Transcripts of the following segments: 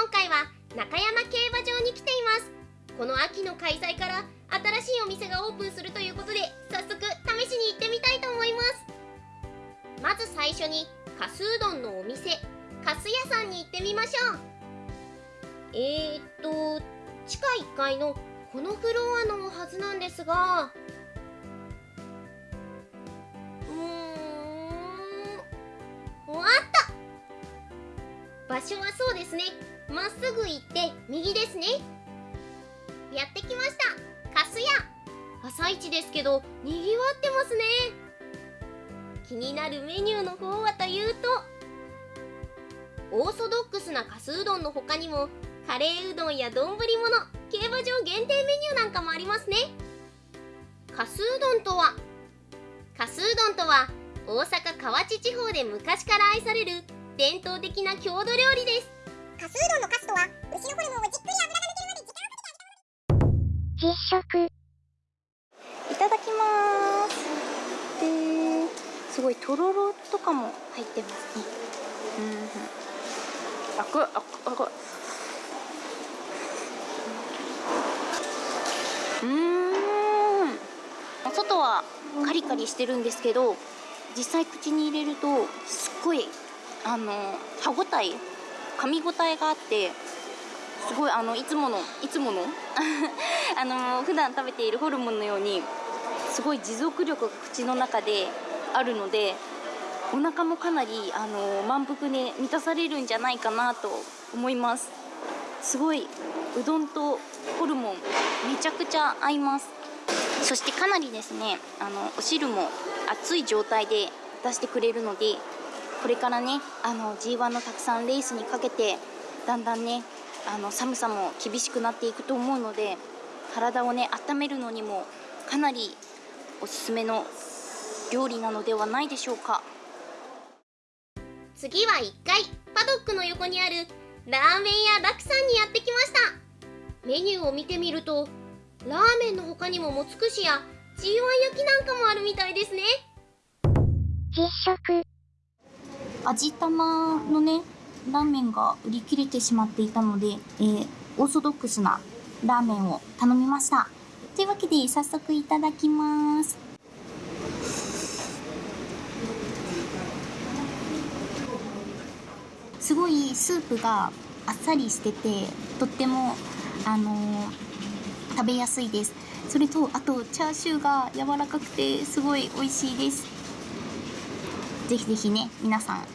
今回は中山競馬場に来ています。この秋の開催から新しいお店がオープンするということで早速試しに行ってみたいと思います。まず最初にかすうどんのお店かす屋さんに行ってみましょう。えー、っと地下1階のこのフロアのはずなんですがうーんあった場所はそうですね。まっすぐ行って右ですね。やってきました。かすや朝一ですけどにぎわってますね。気になるメニューの方はというとオーソドックスなかすうどんの他にもカレーうどんや丼物競馬場限定メニューなんかもありますね。かすうどんとはかすうどんとは大阪河内地方で昔から愛される伝統的な郷土料理です。かすうどんのカスとは牛のホルモンをじっくり油が抜けるまで時間をかけてあげた実食いただきます。ですごいとろろとかも入ってますね。うんあくあくあくうん。外はカリカリしてるんですけど実際口に入れるとすっごいあの歯ごたえ噛み応えがあってすごいあのいつものいつもの？あの普段食べているホルモンのようにすごい持続力が口の中であるのでお腹もかなりあの満腹で満たされるんじゃないかなと思います。すごいうどんとホルモンめちゃくちゃ合います。そしてかなりですねあのお汁も熱い状態で出してくれるのでこれからねあの G1 のたくさんレースにかけてだんだんねあの寒さも厳しくなっていくと思うので体をね温めるのにもかなりおすすめの料理なのではないでしょうか。次は1階パドックの横にあるラーメン屋ラクさんにやってきました。メニューを見てみるとラーメンの他にももつくしや G1 焼きなんかもあるみたいですね。実食味玉のねラーメンが売り切れてしまっていたので、えーオーソドックスなラーメンを頼みました。というわけで早速いただきます。すごいスープがあっさりしててとってもあのー食べやすいです。それとあとチャーシューが柔らかくてすごい美味しいです。ぜひぜひね皆さん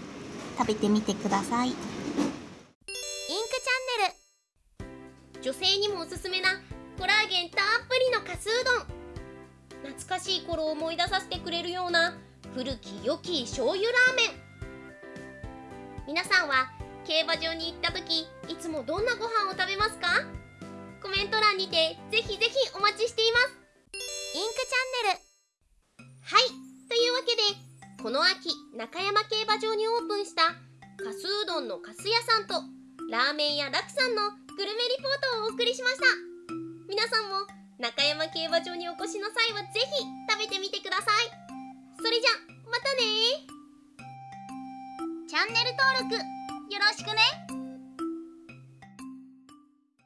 食べてみてください。インクチャンネル。女性にもおすすめなコラーゲンたっぷりのかすうどん。懐かしい頃を思い出させてくれるような古き良き醤油ラーメン。皆さんは競馬場に行った時いつもどんなご飯を食べますか？コメント欄にてぜひぜひお待ちしています。インクチャンネル。はい。というわけでこの秋中山競馬場にオープンしたかすうどんのかす屋さんとラーメン屋ラクさんのグルメリポートをお送りしました。皆さんも中山競馬場にお越しの際はぜひ食べてみてください。それじゃまたねチャンネル登録よろしくね。